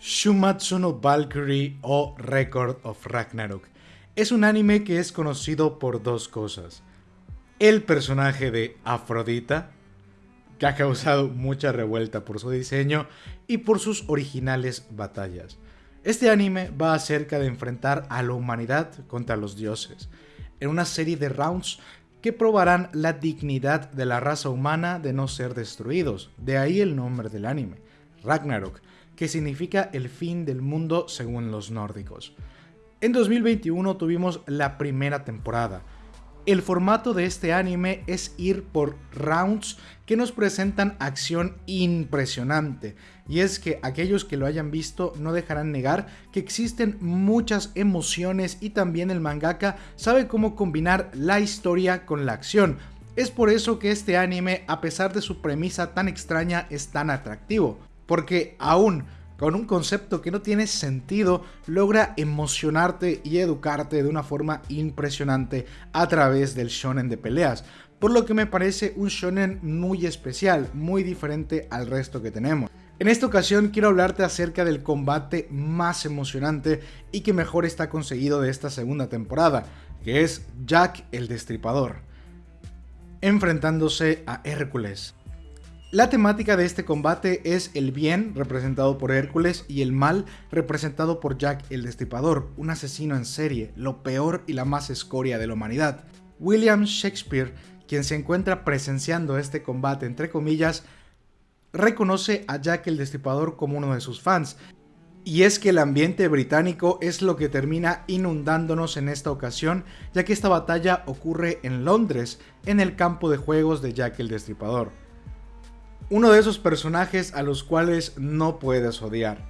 Shumatsu no Valkyrie o Record of Ragnarok es un anime que es conocido por dos cosas. El personaje de Afrodita, que ha causado mucha revuelta por su diseño y por sus originales batallas. Este anime va acerca de enfrentar a la humanidad contra los dioses, en una serie de rounds que probarán la dignidad de la raza humana de no ser destruidos, de ahí el nombre del anime, Ragnarok, que significa el fin del mundo según los nórdicos. En 2021 tuvimos la primera temporada, el formato de este anime es ir por rounds que nos presentan acción impresionante. Y es que aquellos que lo hayan visto no dejarán negar que existen muchas emociones y también el mangaka sabe cómo combinar la historia con la acción. Es por eso que este anime, a pesar de su premisa tan extraña, es tan atractivo. Porque aún con un concepto que no tiene sentido, logra emocionarte y educarte de una forma impresionante a través del shonen de peleas. Por lo que me parece un shonen muy especial, muy diferente al resto que tenemos. En esta ocasión quiero hablarte acerca del combate más emocionante y que mejor está conseguido de esta segunda temporada, que es Jack el Destripador, enfrentándose a Hércules. La temática de este combate es el bien, representado por Hércules, y el mal, representado por Jack el Destripador, un asesino en serie, lo peor y la más escoria de la humanidad. William Shakespeare, quien se encuentra presenciando este combate entre comillas, reconoce a Jack el Destripador como uno de sus fans, y es que el ambiente británico es lo que termina inundándonos en esta ocasión, ya que esta batalla ocurre en Londres, en el campo de juegos de Jack el Destripador uno de esos personajes a los cuales no puedes odiar.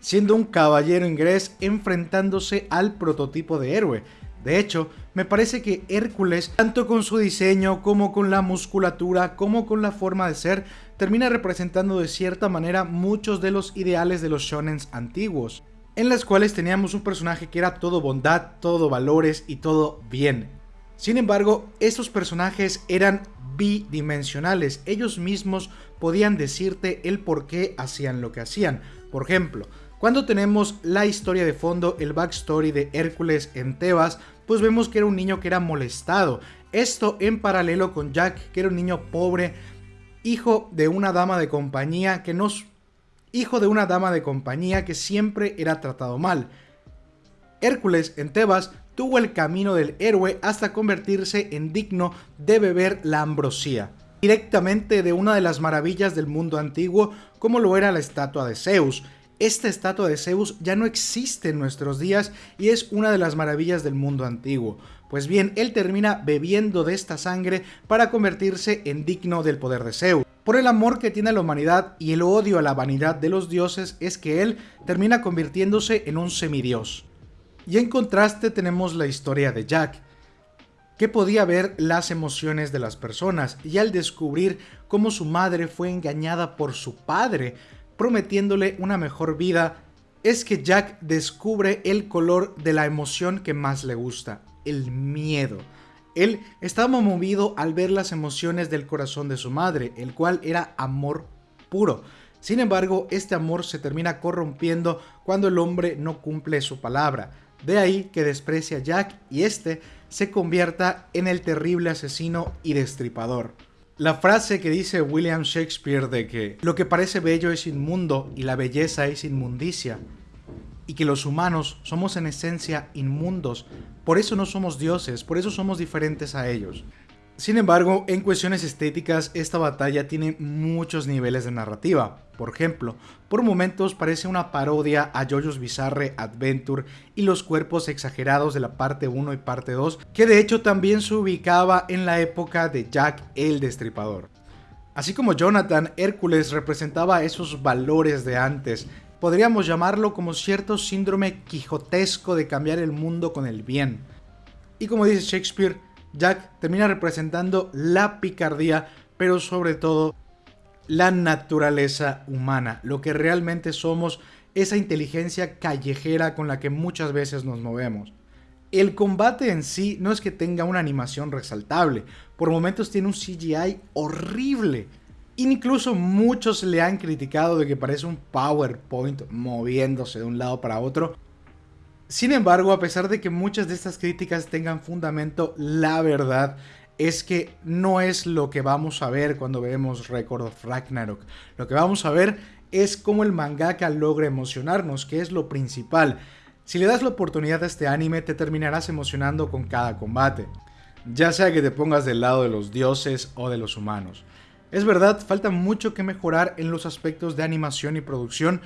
Siendo un caballero inglés enfrentándose al prototipo de héroe. De hecho, me parece que Hércules, tanto con su diseño como con la musculatura, como con la forma de ser, termina representando de cierta manera muchos de los ideales de los shonens antiguos, en las cuales teníamos un personaje que era todo bondad, todo valores y todo bien. Sin embargo, estos personajes eran bidimensionales, ellos mismos podían decirte el por qué hacían lo que hacían. Por ejemplo, cuando tenemos la historia de fondo, el backstory de Hércules en Tebas, pues vemos que era un niño que era molestado. Esto en paralelo con Jack, que era un niño pobre, hijo de una dama de compañía que nos hijo de una dama de compañía que siempre era tratado mal. Hércules en Tebas tuvo el camino del héroe hasta convertirse en digno de beber la ambrosía, directamente de una de las maravillas del mundo antiguo como lo era la estatua de Zeus. Esta estatua de Zeus ya no existe en nuestros días y es una de las maravillas del mundo antiguo. Pues bien, él termina bebiendo de esta sangre para convertirse en digno del poder de Zeus. Por el amor que tiene a la humanidad y el odio a la vanidad de los dioses es que él termina convirtiéndose en un semidios. Y en contraste tenemos la historia de Jack, que podía ver las emociones de las personas y al descubrir cómo su madre fue engañada por su padre, prometiéndole una mejor vida, es que Jack descubre el color de la emoción que más le gusta, el miedo. Él estaba movido al ver las emociones del corazón de su madre, el cual era amor puro. Sin embargo, este amor se termina corrompiendo cuando el hombre no cumple su palabra. De ahí que desprecia a Jack y este se convierta en el terrible asesino y destripador. La frase que dice William Shakespeare de que lo que parece bello es inmundo y la belleza es inmundicia, y que los humanos somos en esencia inmundos, por eso no somos dioses, por eso somos diferentes a ellos. Sin embargo, en cuestiones estéticas, esta batalla tiene muchos niveles de narrativa. Por ejemplo, por momentos parece una parodia a JoJo's Bizarre Adventure y los cuerpos exagerados de la parte 1 y parte 2, que de hecho también se ubicaba en la época de Jack el Destripador. Así como Jonathan, Hércules representaba esos valores de antes, podríamos llamarlo como cierto síndrome quijotesco de cambiar el mundo con el bien. Y como dice Shakespeare, Jack termina representando la picardía, pero sobre todo la naturaleza humana, lo que realmente somos, esa inteligencia callejera con la que muchas veces nos movemos. El combate en sí no es que tenga una animación resaltable, por momentos tiene un CGI horrible, Incluso muchos le han criticado de que parece un PowerPoint moviéndose de un lado para otro. Sin embargo, a pesar de que muchas de estas críticas tengan fundamento, la verdad es que no es lo que vamos a ver cuando vemos Record of Ragnarok. Lo que vamos a ver es cómo el mangaka logra emocionarnos, que es lo principal. Si le das la oportunidad a este anime, te terminarás emocionando con cada combate, ya sea que te pongas del lado de los dioses o de los humanos. Es verdad, falta mucho que mejorar en los aspectos de animación y producción,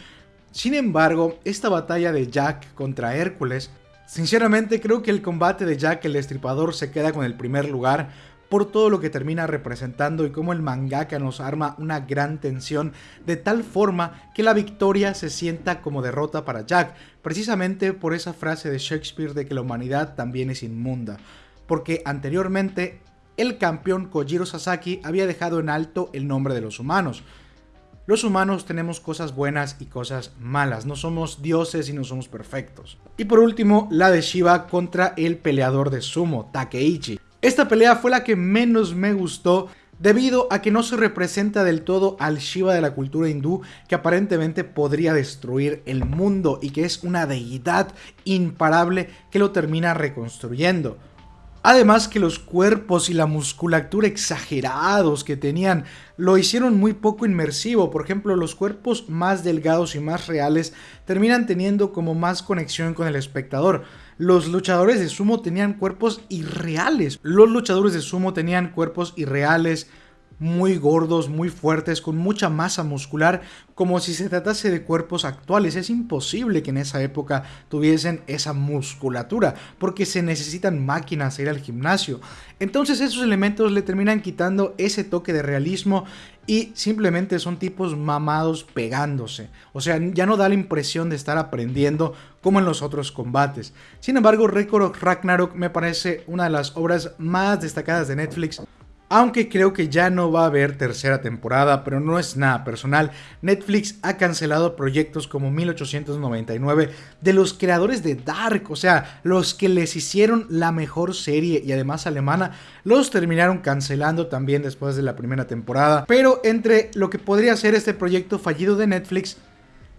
sin embargo, esta batalla de Jack contra Hércules, sinceramente creo que el combate de Jack el Destripador se queda con el primer lugar por todo lo que termina representando y cómo el mangaka nos arma una gran tensión de tal forma que la victoria se sienta como derrota para Jack, precisamente por esa frase de Shakespeare de que la humanidad también es inmunda, porque anteriormente el campeón Kojiro Sasaki había dejado en alto el nombre de los humanos, los humanos tenemos cosas buenas y cosas malas, no somos dioses y no somos perfectos. Y por último, la de Shiva contra el peleador de sumo, Takeichi. Esta pelea fue la que menos me gustó debido a que no se representa del todo al Shiva de la cultura hindú que aparentemente podría destruir el mundo y que es una deidad imparable que lo termina reconstruyendo. Además que los cuerpos y la musculatura exagerados que tenían lo hicieron muy poco inmersivo. Por ejemplo, los cuerpos más delgados y más reales terminan teniendo como más conexión con el espectador. Los luchadores de sumo tenían cuerpos irreales. Los luchadores de sumo tenían cuerpos irreales muy gordos, muy fuertes, con mucha masa muscular, como si se tratase de cuerpos actuales. Es imposible que en esa época tuviesen esa musculatura, porque se necesitan máquinas a ir al gimnasio. Entonces esos elementos le terminan quitando ese toque de realismo y simplemente son tipos mamados pegándose. O sea, ya no da la impresión de estar aprendiendo como en los otros combates. Sin embargo, Record Ragnarok me parece una de las obras más destacadas de Netflix aunque creo que ya no va a haber tercera temporada, pero no es nada personal, Netflix ha cancelado proyectos como 1899 de los creadores de Dark, o sea, los que les hicieron la mejor serie y además alemana, los terminaron cancelando también después de la primera temporada. Pero entre lo que podría ser este proyecto fallido de Netflix,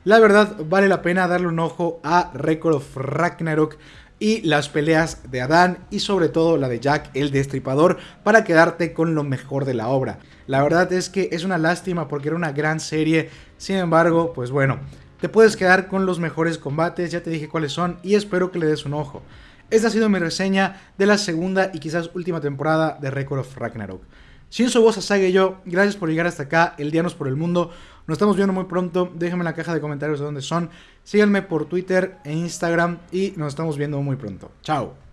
la verdad vale la pena darle un ojo a Record of Ragnarok y las peleas de Adán y sobre todo la de Jack el Destripador para quedarte con lo mejor de la obra. La verdad es que es una lástima porque era una gran serie, sin embargo, pues bueno, te puedes quedar con los mejores combates, ya te dije cuáles son y espero que le des un ojo. Esta ha sido mi reseña de la segunda y quizás última temporada de Record of Ragnarok. Sin su voz Saga y yo, gracias por llegar hasta acá, el Dianos por el Mundo. Nos estamos viendo muy pronto, déjenme en la caja de comentarios de dónde son. Síganme por Twitter e Instagram y nos estamos viendo muy pronto. Chao.